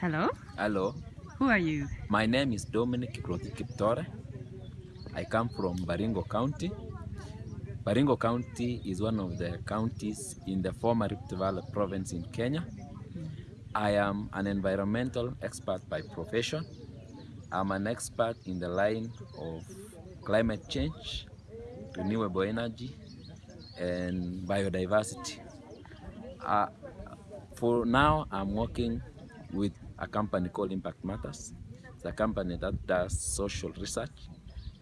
Hello, Hello, who are you? my name is Dominic Kiproti Kiptore. I come from Baringo County. Baringo County is one of the counties in the former Rift Valley province in Kenya. I am an environmental expert by profession. I'm an expert in the line of climate change, renewable energy, and biodiversity. Uh, for now, I'm working with a company called Impact Matters. It's a company that does social research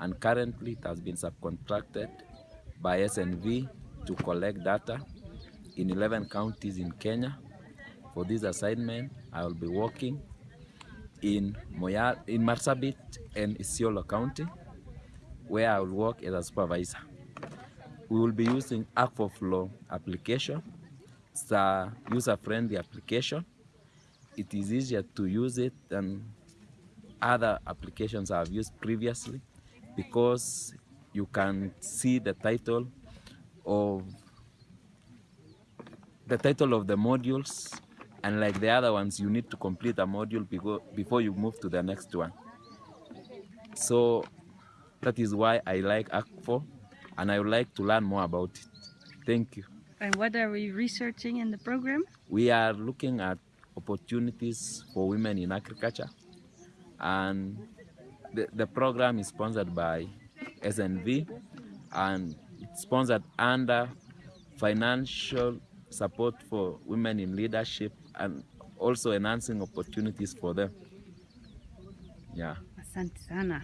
and currently it has been subcontracted by SNV to collect data in 11 counties in Kenya. For this assignment, I will be working in Moya, in Marsabit and Isiolo County, where I will work as a supervisor. We will be using Akvo Flow application. It's a user-friendly application. It is easier to use it than other applications I've used previously because you can see the title of the title of the modules and like the other ones you need to complete a module before, before you move to the next one. So that is why I like Akvo and I would like to learn more about it. Thank you. And what are we researching in the program? we are looking at opportunities for women in agriculture and the, the program is sponsored by SNV and sponsored under financial support for women in leadership and also enhancing opportunities for them. Yeah. Asante sana.